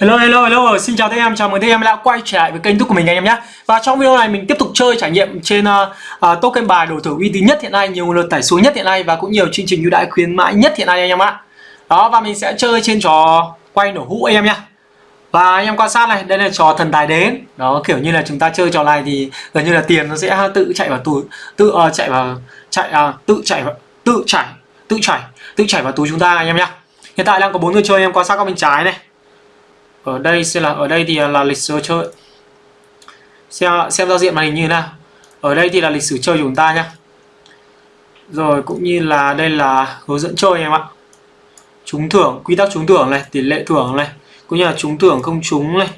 Hello hello hello, xin chào tất em, chào mừng tất em đã quay trở lại với kênh YouTube của mình anh em nhé. Và trong video này mình tiếp tục chơi trải nghiệm trên uh, uh, token bài đổi thưởng uy tín nhất hiện nay, nhiều lượt tải xuống nhất hiện nay và cũng nhiều chương trình ưu đãi khuyến mãi nhất hiện nay anh em ạ. Đó và mình sẽ chơi trên trò quay nổ hũ anh em nhé. Và anh em quan sát này, đây là trò thần tài đến. Đó kiểu như là chúng ta chơi trò này thì gần như là tiền nó sẽ tự chạy vào túi, tự uh, chạy vào chạy uh, tự chạy vào, tự chảy, tự chảy, tự chảy vào túi chúng ta anh em nhé. Hiện tại đang có bốn người chơi em quan sát các bên trái này ở đây sẽ là ở đây thì là lịch sử chơi. Xem xem giao diện màn hình như thế nào. Ở đây thì là lịch sử chơi của chúng ta nhá. Rồi, cũng như là đây là hướng dẫn chơi em ạ. Trúng thưởng, quy tắc trúng thưởng này, tỷ lệ thưởng này, cũng như là trúng thưởng không trúng này.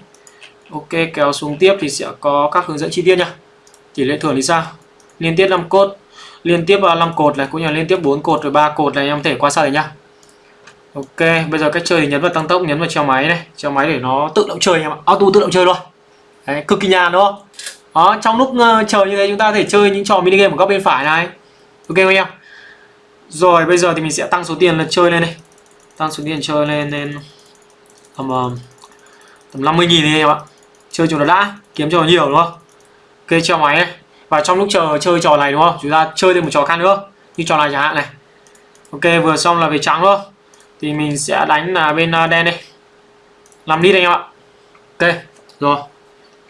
Ok, kéo xuống tiếp thì sẽ có các hướng dẫn chi tiết nhá. Tỷ lệ thưởng thì sao? Liên tiếp 5 cốt, liên tiếp à, 5 cột này, cũng như là liên tiếp 4 cột rồi 3 cột này, em có thể qua sát được nhá. Ok, bây giờ cách chơi thì nhấn vào tăng tốc, nhấn vào treo máy này, treo máy để nó tự động chơi em ạ, auto tự động chơi luôn. Đấy, cực kỳ nhàn đúng không? Đó, trong lúc uh, chờ như thế chúng ta có thể chơi những trò mini game ở góc bên phải này. Ok không em? Rồi, bây giờ thì mình sẽ tăng số tiền là chơi lên đây. Tăng số tiền chơi lên lên tầm uh, tầm 50 000 đi em ạ. Chơi cho nó đã, kiếm cho nó nhiều đúng không? Ok, treo máy này. Và trong lúc chờ chơi trò này đúng không? Chúng ta chơi thêm một trò khác nữa. Như trò này chẳng hạn này. Ok, vừa xong là về trắng luôn thì mình sẽ đánh là bên ờ, đen đây làm đi anh em ạ. Ok rồi.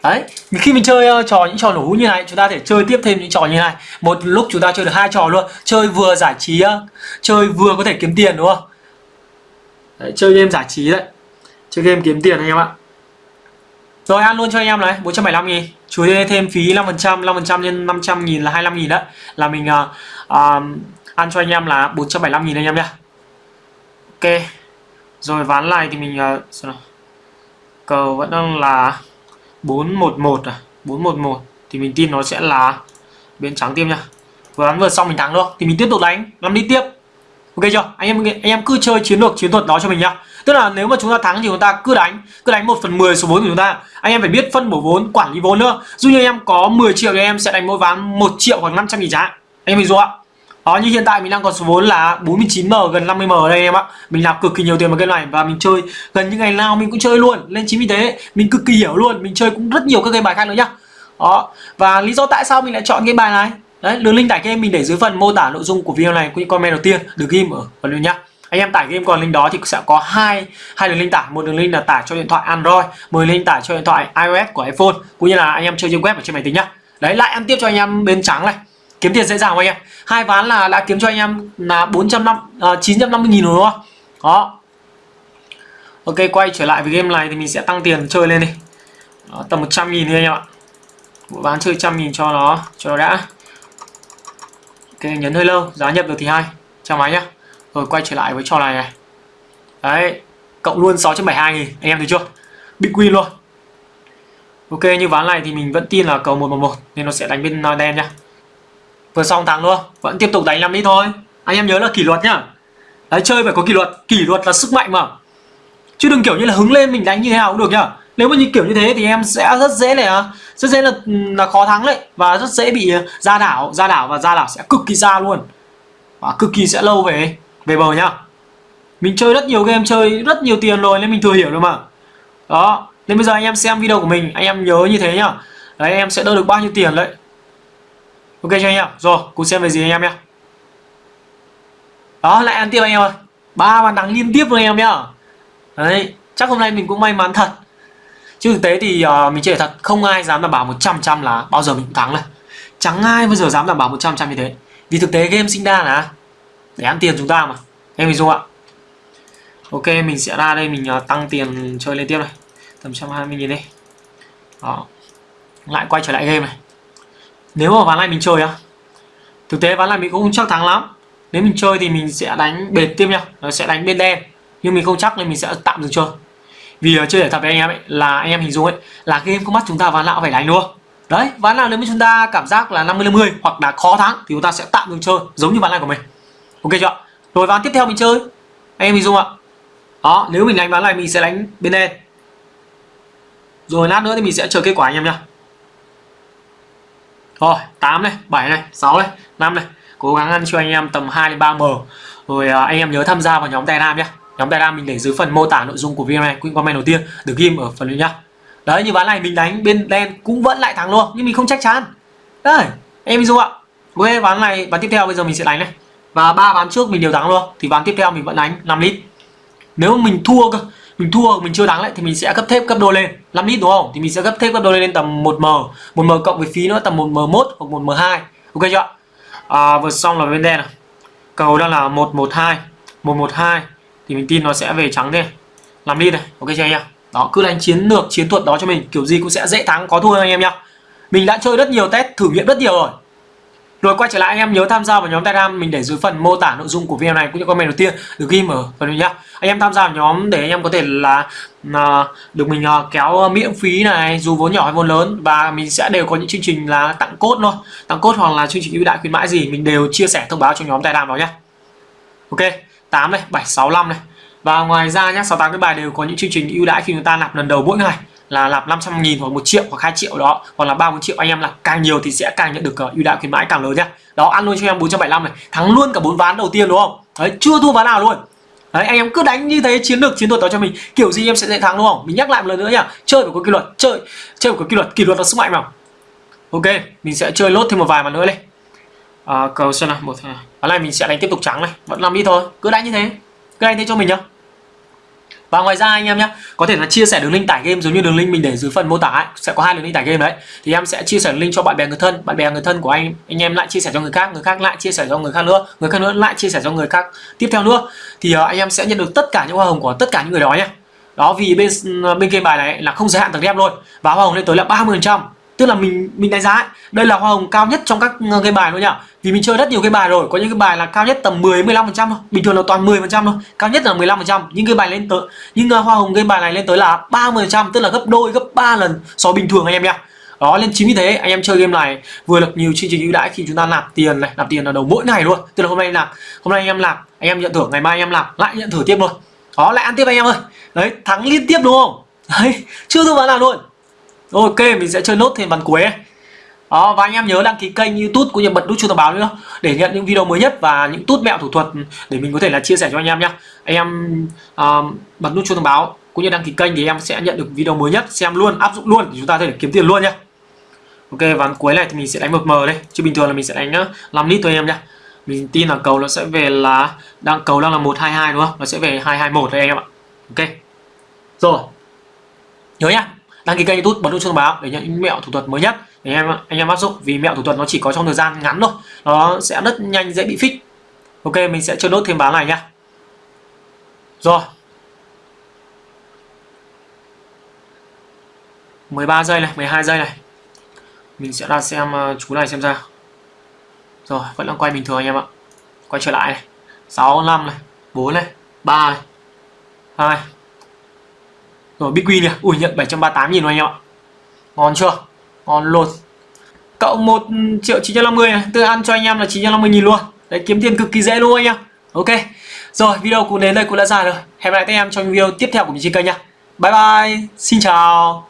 Đấy khi mình chơi uh, trò những trò nổ hũ như này chúng ta thể chơi tiếp thêm những trò như này. Một lúc chúng ta chơi được hai trò luôn. Chơi vừa giải trí uh, chơi vừa có thể kiếm tiền đúng không? Đấy, chơi game giải trí đấy. Chơi game kiếm tiền anh em ạ. Rồi ăn luôn cho anh em này 475 nghìn. Chú thêm phí 5% 5% nhân 500 nghìn là 25 nghìn đó là mình uh, uh, ăn cho anh em là 475 nghìn anh em nhá ok. Rồi ván này thì mình à, uh, cờ vẫn đang là 411 à? 411 thì mình tin nó sẽ là bên trắng tiếp nha. Vừa bắn vừa xong mình thắng được thì mình tiếp tục đánh làm đi tiếp. Ok chưa? Anh em anh em cứ chơi chiến lược chiến thuật đó cho mình nhá. Tức là nếu mà chúng ta thắng thì chúng ta cứ đánh cứ đánh 1 phần 10 số vốn của chúng ta. Anh em phải biết phân bổ vốn quản lý vốn nữa. Dù như anh em có 10 triệu thì em sẽ đánh mỗi ván 1 triệu hoặc 500 nghìn giá. anh em mình dụ ạ đó, như hiện tại mình đang có số vốn là 49M gần 50M ở đây em ạ. Mình làm cực kỳ nhiều tiền vào game này và mình chơi gần như ngày nào mình cũng chơi luôn. Lên chính vì thế, mình cực kỳ hiểu luôn. Mình chơi cũng rất nhiều các game bài khác nữa nhá. Đó, Và lý do tại sao mình lại chọn game bài này? Đấy, đường link tải game mình để dưới phần mô tả nội dung của video này cũng như comment đầu tiên. Được ghim ở phần lưu nhá. Anh em tải game còn link đó thì sẽ có hai hai đường link tải. Một đường link là tải cho điện thoại Android, một đường link tải cho điện thoại iOS của iPhone, cũng như là anh em chơi trên web ở trên máy tính nhá. Đấy, lại ăn tiếp cho anh em bên trắng này kiếm tiền dễ dàng không anh em? Hai ván là đã kiếm cho anh em là 400 uh, 950 nghìn rồi đúng không? Đó. Ok quay trở lại với game này thì mình sẽ tăng tiền chơi lên đi. Đó, tầm 100 nghìn đi anh em ạ. Một ván chơi trăm nghìn cho nó cho nó đã. Ok nhấn hơi lâu giá nhập được thì hai. Chào máy nhá. Rồi quay trở lại với trò này này. Đấy cộng luôn 672 nghìn anh em thấy chưa? Big win luôn. Ok như ván này thì mình vẫn tin là cầu 111 nên nó sẽ đánh bên đen nhá vừa xong thắng luôn vẫn tiếp tục đánh 5 lít thôi. Anh em nhớ là kỷ luật nhá. Đấy, chơi phải có kỷ luật. Kỷ luật là sức mạnh mà. Chứ đừng kiểu như là hứng lên mình đánh như thế nào cũng được nhá. Nếu mà như kiểu như thế thì em sẽ rất dễ là, rất dễ là là khó thắng đấy. Và rất dễ bị ờ, ra đảo ra đảo và ra đảo sẽ cực kỳ xa luôn. Và cực kỳ sẽ lâu về về bờ nhá. Mình chơi rất nhiều game, chơi rất nhiều tiền rồi nên mình thừa hiểu rồi mà. Đó, nên bây giờ anh em xem video của mình, anh em nhớ như thế nhá. Đấy, em sẽ đỡ được bao nhiêu tiền đấy ok cho anh em rồi cùng xem về gì anh em nhé đó lại ăn tiếp anh em ơi. Ba bàn thắng liên tiếp luôn anh em nhá. Đấy chắc hôm nay mình cũng may mắn thật. Chứ thực tế thì uh, mình chơi thật không ai dám đảm bảo 100 trăm là bao giờ mình cũng thắng này. Chẳng ai bao giờ dám đảm bảo 100 trăm như thế. Vì thực tế game sinh ra là để ăn tiền chúng ta mà. Em mình dung ạ. Ok mình sẽ ra đây mình uh, tăng tiền chơi lên tiếp này. Tầm 120 nghìn đi. Đó. Lại quay trở lại game này nếu mà ván này mình chơi á, thực tế ván này mình cũng không chắc thắng lắm. Nếu mình chơi thì mình sẽ đánh bệt tiếp nhá nó sẽ đánh bên đen nhưng mình không chắc nên mình sẽ tạm dừng chơi. Vì ở chơi để thật với anh em ấy, là anh em hình dung ấy, là game có mắt chúng ta ván nào phải đánh luôn. Đấy, ván nào nếu mà chúng ta cảm giác là 50 50 hoặc là khó thắng thì chúng ta sẽ tạm dừng chơi, giống như ván này của mình. Ok chưa rồi ván tiếp theo mình chơi. Anh em hình dung ạ. Đó, nếu mình đánh ván này mình sẽ đánh bên đen rồi lát nữa thì mình sẽ chờ kết quả anh em nhá rồi 8 này 7 này 6 này 5 này. Cố gắng ăn cho anh em tầm 2 đến 3 m. Rồi à, anh em nhớ tham gia vào nhóm Telegram nhé nhóm Telegram mình để dưới phần mô tả nội dung của video này cũng comment đầu tiên được ghim ở phần dưới nhá. Đấy như ván này mình đánh bên đen cũng vẫn lại thắng luôn nhưng mình không chắc chắn. Đấy em ví ạ. Ok ván này ván tiếp theo bây giờ mình sẽ đánh này. Và ba ván trước mình đều thắng luôn thì ván tiếp theo mình vẫn đánh 5 lít. Nếu mình thua cơ mình thua mình chưa thắng lại thì mình sẽ cấp thép cấp đôi lên. 5 lít đúng không? Thì mình sẽ cấp thép cấp đôi lên tầm 1m 1m cộng với phí nữa tầm 1m1 hoặc 1m2 ok chưa à, vừa xong là bên đen này cầu đang là 112 112 thì mình tin nó sẽ về trắng đây 5 lít này ok chưa anh em? Đó cứ đánh chiến lược chiến thuật đó cho mình kiểu gì cũng sẽ dễ thắng có thua anh em nhá. Mình đã chơi rất nhiều test thử nghiệm rất nhiều rồi rồi quay trở lại anh em nhớ tham gia vào nhóm Telegram mình để dưới phần mô tả nội dung của video này cũng như comment đầu tiên được ghi ở phần nhá. Anh em tham gia vào nhóm để anh em có thể là à, được mình à, kéo miễn phí này dù vốn nhỏ hay vốn lớn và mình sẽ đều có những chương trình là tặng cốt thôi, tặng cốt hoặc là chương trình ưu đãi khuyến mãi gì mình đều chia sẻ thông báo cho nhóm Telegram đó nhá. Ok, 8 này, 765 này. Và ngoài ra nhá, 68 cái bài đều có những chương trình ưu đãi khi chúng ta nạp lần đầu mỗi ngày là nạp 500 nghìn hoặc 1 triệu hoặc 2 triệu đó hoặc là 3 4 triệu anh em là càng nhiều thì sẽ càng nhận được uh, ưu đãi khuyến mãi càng lớn nhá đó ăn luôn cho em 475 này thắng luôn cả bốn ván đầu tiên đúng không? Đấy chưa thua ván nào luôn. Đấy anh em cứ đánh như thế chiến lược chiến thuật đó cho mình kiểu gì em sẽ dễ thắng đúng không? Mình nhắc lại một lần nữa nhá chơi phải có kỷ luật chơi chơi phải có kỷ luật kỷ luật là sức mạnh mà. Ok mình sẽ chơi lốt thêm một vài mà nữa đây. à, cầu xem nào một ván này mình sẽ đánh tiếp tục trắng này vẫn làm đi thôi cứ đánh như thế cứ đánh thế cho mình nhá và ngoài ra anh em nhé có thể là chia sẻ đường link tải game giống như đường link mình để dưới phần mô tả ấy. sẽ có hai đường link tải game đấy. Thì em sẽ chia sẻ đường link cho bạn bè người thân bạn bè người thân của anh anh em lại chia sẻ cho người khác người khác lại chia sẻ cho người khác nữa người khác nữa lại chia sẻ cho người khác tiếp theo nữa. Thì uh, anh em sẽ nhận được tất cả những hoa hồng của tất cả những người đó nhé đó vì bên bên game bài này là không giới hạn tầng đem luôn. Và hoa hồng lên tới là 30 phần trăm tức là mình mình đánh giá ấy, đây là hoa hồng cao nhất trong các ờ, cái bài luôn nhỉ? Vì mình chơi rất nhiều cái bài rồi có những cái bài là cao nhất tầm 10 15 phần trăm thôi bình thường là toàn 10 phần trăm thôi cao nhất là 15 phần trăm. Nhưng cái bài lên tới nhưng ờ, hoa hồng cái bài này lên tới là 30 phần trăm tức là gấp đôi gấp 3 lần so bình thường anh em nhé đó lên chính vì thế anh em chơi game này vừa được nhiều chương trình ưu đãi khi chúng ta nạp tiền này nạp tiền là đầu mỗi ngày luôn. Tức là hôm nay nạp hôm nay anh em nạp anh em nhận thưởng ngày mai anh em nạp lại nhận thưởng tiếp luôn. Đó lại ăn tiếp anh em ơi. Đấy thắng liên tiếp đúng không? Đấy chưa thua ván nào luôn ok mình sẽ chơi nốt thêm ván cuối đó và anh em nhớ đăng ký kênh youtube cũng như bật nút chuông thông báo nữa để nhận những video mới nhất và những tút mẹo thủ thuật để mình có thể là chia sẻ cho anh em nhé anh em uh, bật nút chuông thông báo cũng như đăng ký kênh thì em sẽ nhận được video mới nhất xem luôn áp dụng luôn thì chúng ta có thể kiếm tiền luôn nhé ok ván cuối này thì mình sẽ đánh một mờ đây chứ bình thường là mình sẽ đánh ờ, 5 lít thôi em nhé mình tin là cầu nó sẽ về là đang cầu đang là 122 đúng không? Nó sẽ về 221 đây anh em ạ. Ok. Rồi. Nhớ nhá đăng ký kênh youtube bật nút chuông báo để nhận những mẹo thủ thuật mới nhất để em, anh em áp dụng. Vì mẹo thủ thuật nó chỉ có trong thời gian ngắn thôi. Nó sẽ rất nhanh, dễ bị phích. Ok, mình sẽ chơi đốt thêm báo này nhá rồi. 13 giây này 12 giây này. Mình sẽ ra xem ờ, chú này xem ra rồi, vẫn đang quay bình thường anh em ạ. Quay trở lại này. 6 5 này. 4 này. 3 này. 2 rồi BQ Win này ui, nhận 738 nghìn anh em ạ. Ngon chưa? Ngon luôn. Cộng 1 triệu 950 này, tôi ăn cho anh em là 950 nghìn luôn. Đấy, kiếm tiền cực kỳ dễ luôn anh em. Ok. Rồi, video cũng đến đây cũng đã dài rồi. Hẹn gặp lại các em trong video tiếp theo của mình trên kênh nha. Bye bye. Xin chào.